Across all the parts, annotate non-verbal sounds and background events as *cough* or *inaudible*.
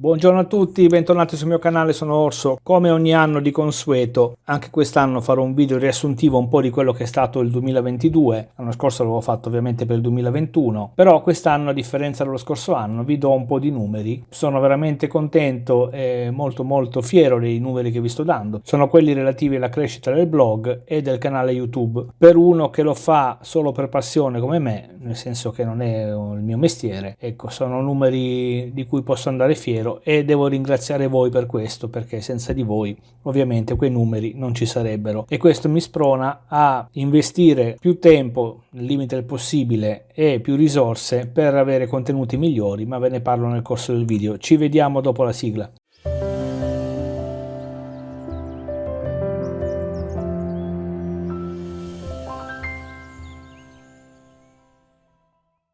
Buongiorno a tutti, bentornati sul mio canale, sono Orso. Come ogni anno di consueto, anche quest'anno farò un video riassuntivo un po' di quello che è stato il 2022. L'anno scorso l'avevo fatto ovviamente per il 2021, però quest'anno a differenza dello scorso anno vi do un po' di numeri. Sono veramente contento e molto molto fiero dei numeri che vi sto dando. Sono quelli relativi alla crescita del blog e del canale YouTube. Per uno che lo fa solo per passione come me, nel senso che non è il mio mestiere, ecco, sono numeri di cui posso andare fiero davvero e devo ringraziare voi per questo perché senza di voi ovviamente quei numeri non ci sarebbero. E questo mi sprona a investire più tempo nel limite del possibile e più risorse per avere contenuti migliori ma ve ne parlo nel corso del video. Ci vediamo dopo la sigla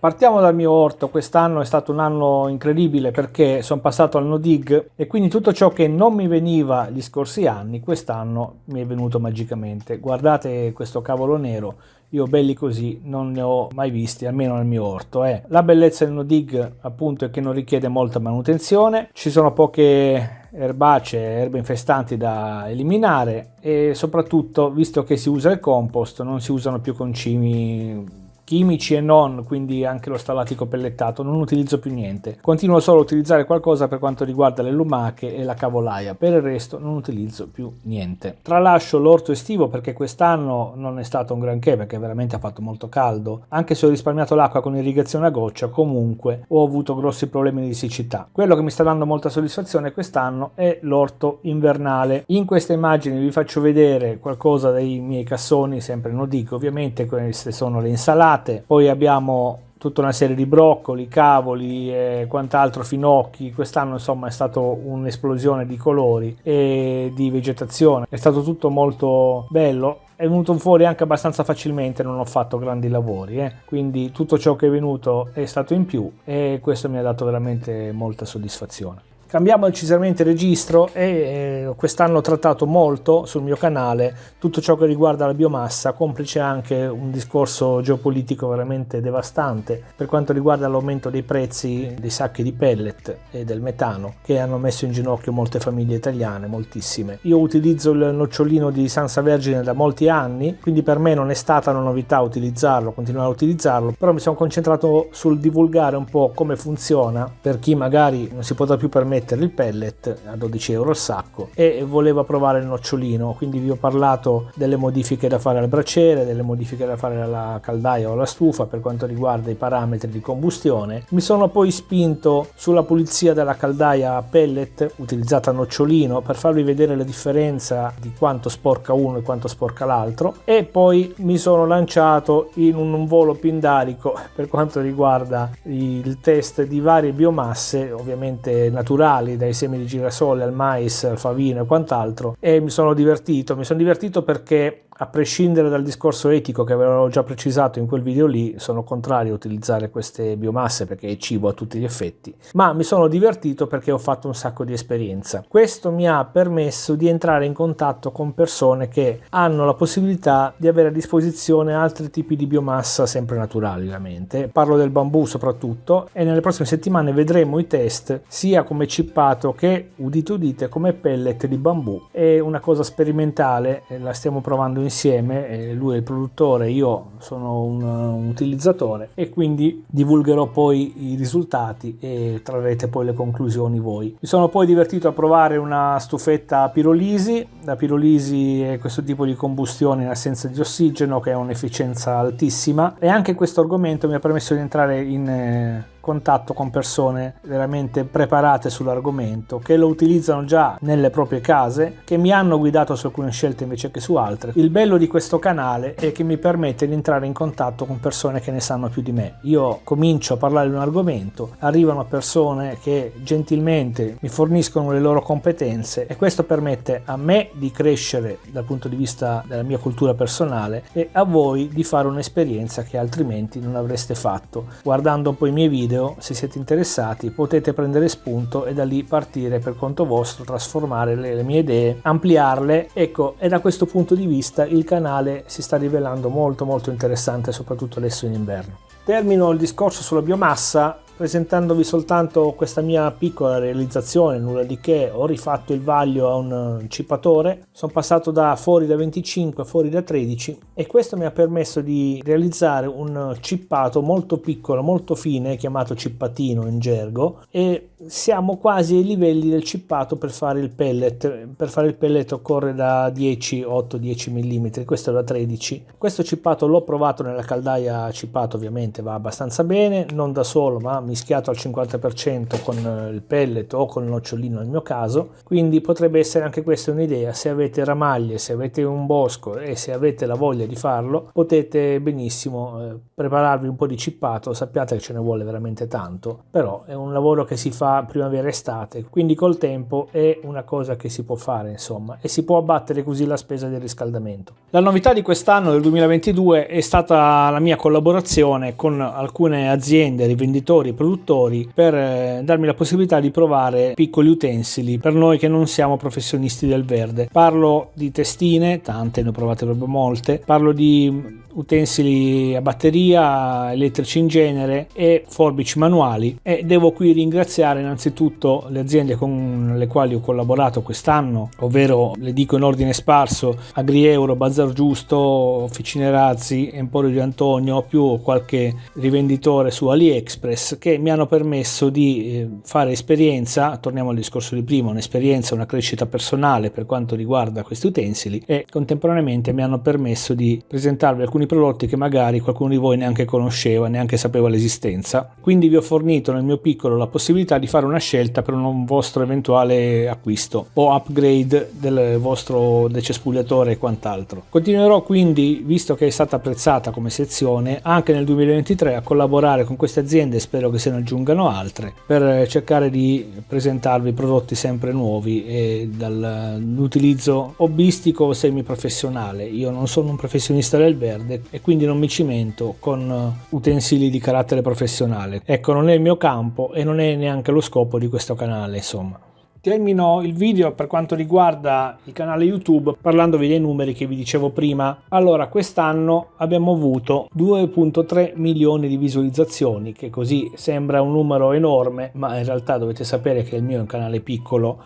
Partiamo dal mio orto, quest'anno è stato un anno incredibile perché sono passato al no dig e quindi tutto ciò che non mi veniva gli scorsi anni quest'anno mi è venuto magicamente. Guardate questo cavolo nero, io belli così non ne ho mai visti, almeno nel mio orto. Eh. La bellezza del no dig appunto è che non richiede molta manutenzione, ci sono poche erbacee, erbe infestanti da eliminare e soprattutto visto che si usa il compost non si usano più concimi chimici e non, quindi anche lo stallatico pellettato, non utilizzo più niente. Continuo solo a utilizzare qualcosa per quanto riguarda le lumache e la cavolaia, per il resto non utilizzo più niente. Tralascio l'orto estivo perché quest'anno non è stato un granché perché veramente ha fatto molto caldo, anche se ho risparmiato l'acqua con irrigazione a goccia, comunque ho avuto grossi problemi di siccità. Quello che mi sta dando molta soddisfazione quest'anno è l'orto invernale. In questa immagine vi faccio vedere qualcosa dei miei cassoni, sempre non dico ovviamente, queste sono le insalate, patate, poi abbiamo tutta una serie di broccoli, cavoli e quant'altro, finocchi. Quest'anno insomma è stata un'esplosione di colori e di vegetazione. È stato tutto molto bello. È venuto fuori anche abbastanza facilmente, non ho fatto grandi lavori, eh. quindi tutto ciò che è venuto è stato in più e questo mi ha dato veramente molta soddisfazione. Cambiamo decisamente registro e eh, quest'anno ho trattato molto sul mio canale tutto ciò che riguarda la biomassa, complice anche un discorso geopolitico veramente devastante per quanto riguarda l'aumento dei prezzi dei sacchi di pellet e del metano che hanno messo in ginocchio molte famiglie italiane, moltissime. Io utilizzo il nocciolino di Sansa Vergine da molti anni, quindi per me non è stata una novità utilizzarlo, continuare a utilizzarlo, però mi sono concentrato sul divulgare un po' come funziona per chi magari non si potrà più permettere mettere il pellet a 12 euro al sacco e voleva provare il nocciolino. Quindi vi ho parlato delle modifiche da fare al braciere delle modifiche da fare alla caldaia o alla stufa per quanto riguarda i parametri di combustione. Mi sono poi spinto sulla pulizia della caldaia a pellet utilizzata a nocciolino per farvi vedere la differenza di quanto sporca uno e quanto sporca l'altro. E poi mi sono lanciato in un volo pindarico *laughs* per quanto riguarda il test di varie biomasse ovviamente naturali vegetali, dai semi di girasole al mais, al favino e quant'altro e mi sono divertito, mi sono divertito perché a prescindere dal discorso etico che avevo già precisato in quel video lì, sono contrario a utilizzare queste biomasse perché è cibo a tutti gli effetti, ma mi sono divertito perché ho fatto un sacco di esperienza. Questo mi ha permesso di entrare in contatto con persone che hanno la possibilità di avere a disposizione altri tipi di biomassa sempre naturali, ovviamente. Parlo del bambù soprattutto e nelle prossime settimane vedremo i test sia come cippato che, udite udite, come pellet di bambù. È una cosa sperimentale, la stiamo provando insieme insieme, lui è il produttore, io sono un, un, utilizzatore e quindi divulgherò poi i risultati e trarrete poi le conclusioni voi. Mi sono poi divertito a provare una stufetta a pirolisi, la pirolisi è questo tipo di combustione in assenza di ossigeno che ha un'efficienza altissima e anche questo argomento mi ha permesso di entrare in eh, contatto con persone veramente preparate sull'argomento che lo utilizzano già nelle proprie case che mi hanno guidato su alcune scelte invece che su altre. Il bello di questo canale è che mi permette di entrare in contatto con persone che ne sanno più di me. Io comincio a parlare di un argomento arrivano persone che gentilmente mi forniscono le loro competenze e questo permette a me di crescere dal punto di vista della mia cultura personale e a voi di fare un'esperienza che altrimenti non avreste fatto. Guardando poi i miei video video, se siete interessati, potete prendere spunto e da lì partire per conto vostro, trasformare le, le mie idee, ampliarle. Ecco, e da questo punto di vista il canale si sta rivelando molto molto interessante, soprattutto adesso in inverno. Termino il discorso sulla biomassa presentandovi soltanto questa mia piccola realizzazione, nulla di che, ho rifatto il vaglio a un cippatore, sono passato da fuori da 25 a fuori da 13 e questo mi ha permesso di realizzare un cippato molto piccolo, molto fine, chiamato cippatino in gergo e siamo quasi ai livelli del cippato per fare il pellet, per fare il pellet occorre da 10, 8-10 mm, questo è da 13. Questo cippato l'ho provato nella caldaia cippato ovviamente va abbastanza bene, non da solo ma mischiato al 50% con il pellet o con il nocciolino nel mio caso, quindi potrebbe essere anche questa un'idea, se avete ramaglie, se avete un bosco e se avete la voglia di farlo potete benissimo eh, prepararvi un po' di cippato, sappiate che ce ne vuole veramente tanto, però è un lavoro che si fa primavera-estate, quindi col tempo è una cosa che si può fare insomma e si può abbattere così la spesa del riscaldamento. La novità di quest'anno del 2022 è stata la mia collaborazione con alcune aziende, rivenditori, produttori per eh, darmi la possibilità di provare piccoli utensili per noi che non siamo professionisti del verde. Parlo di testine, tante, ne ho provate proprio molte, parlo di utensili a batteria, elettrici in genere e forbici manuali e devo qui ringraziare innanzitutto le aziende con le quali ho collaborato quest'anno, ovvero le dico in ordine sparso, Agrieuro, Bazar Giusto, Officine Razzi, Emporio di Antonio, più qualche rivenditore su AliExpress che mi hanno permesso di eh, fare esperienza, torniamo al discorso di prima, un'esperienza, una crescita personale per quanto riguarda questi utensili e contemporaneamente mi hanno permesso di presentarvi alcuni prodotti che magari qualcuno di voi neanche conosceva, neanche sapeva l'esistenza. Quindi vi ho fornito nel mio piccolo la possibilità di fare una scelta per un vostro eventuale acquisto o upgrade del vostro decespugliatore e quant'altro. Continuerò quindi, visto che è stata apprezzata come sezione, anche nel 2023 a collaborare con queste aziende, spero che se ne aggiungano altre, per cercare di presentarvi prodotti sempre nuovi e dall'utilizzo hobbistico o semiprofessionale. Io non sono un professionista del verde, e quindi non mi cimento con utensili di carattere professionale. Ecco, non è il mio campo e non è neanche lo scopo di questo canale, insomma. Termino il video per quanto riguarda il canale YouTube parlandovi dei numeri che vi dicevo prima. Allora, quest'anno abbiamo avuto 2.3 milioni di visualizzazioni, che così sembra un numero enorme, ma in realtà dovete sapere che il mio è un canale piccolo,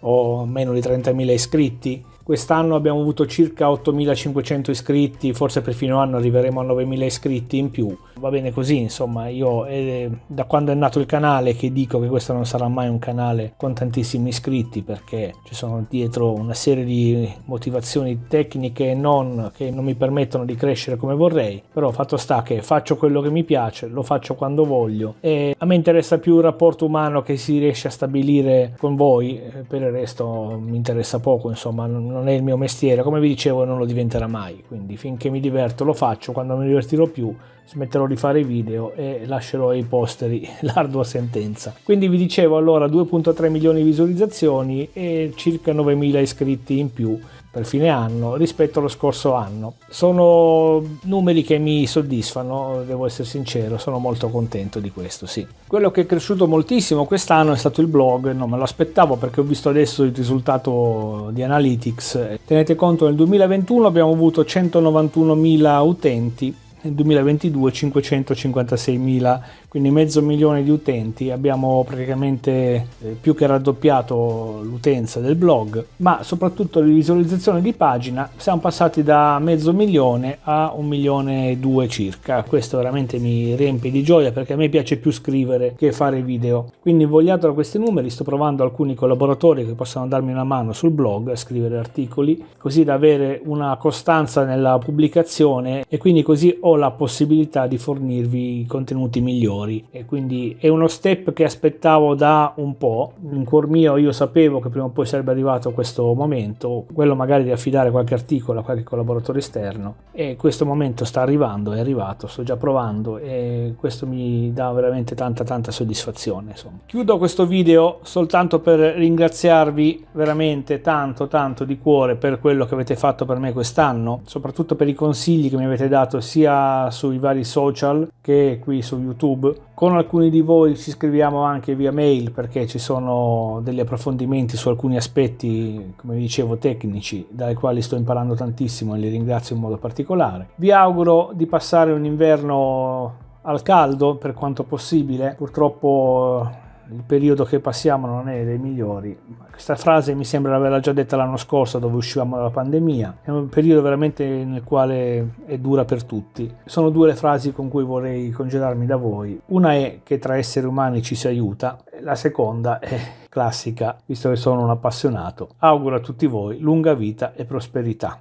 ho meno di 30.000 iscritti Quest'anno abbiamo avuto circa 8500 iscritti, forse per fine anno arriveremo a 9000 iscritti in più. Va bene così, insomma, io è da quando è nato il canale che dico che questo non sarà mai un canale con tantissimi iscritti perché ci sono dietro una serie di motivazioni tecniche e non che non mi permettono di crescere come vorrei, però fatto sta che faccio quello che mi piace, lo faccio quando voglio e a me interessa più il rapporto umano che si riesce a stabilire con voi, per il resto mi interessa poco, insomma, non è il mio mestiere, come vi dicevo non lo diventerà mai, quindi finché mi diverto lo faccio, quando mi divertirò più smetterò di fare video e lascerò ai posteri *laughs* l'ardua sentenza. Quindi vi dicevo allora 2.3 milioni di visualizzazioni e circa 9.000 iscritti in più per fine anno rispetto allo scorso anno. Sono numeri che mi soddisfano, devo essere sincero, sono molto contento di questo, sì. Quello che è cresciuto moltissimo quest'anno è stato il blog, non me lo aspettavo perché ho visto adesso il risultato di Analytics. Tenete conto nel 2021 abbiamo avuto 191.000 utenti nel 2022 556.000 quindi mezzo milione di utenti, abbiamo praticamente eh, più che raddoppiato l'utenza del blog, ma soprattutto le visualizzazioni di pagina siamo passati da mezzo milione a un milione e due circa. Questo veramente mi riempie di gioia perché a me piace più scrivere che fare video. Quindi invogliato da questi numeri sto provando alcuni collaboratori che possano darmi una mano sul blog a scrivere articoli, così da avere una costanza nella pubblicazione e quindi così ho la possibilità di fornirvi contenuti migliori migliori e quindi è uno step che aspettavo da un po'. In cuor mio io sapevo che prima o poi sarebbe arrivato questo momento, quello magari di affidare qualche articolo a qualche collaboratore esterno e questo momento sta arrivando, è arrivato, sto già provando e questo mi dà veramente tanta tanta soddisfazione. Insomma. Chiudo questo video soltanto per ringraziarvi veramente tanto tanto di cuore per quello che avete fatto per me quest'anno, soprattutto per i consigli che mi avete dato sia sui vari social che qui su YouTube con alcuni di voi ci scriviamo anche via mail perché ci sono degli approfondimenti su alcuni aspetti, come dicevo, tecnici, dai quali sto imparando tantissimo e li ringrazio in modo particolare. Vi auguro di passare un inverno al caldo per quanto possibile. Purtroppo il periodo che passiamo non è dei migliori. Questa frase mi sembra averla già detta l'anno scorso dove uscivamo dalla pandemia. È un periodo veramente nel quale è dura per tutti. Sono due le frasi con cui vorrei congedarmi da voi. Una è che tra esseri umani ci si aiuta, la seconda è classica, visto che sono un appassionato. Auguro a tutti voi lunga vita e prosperità.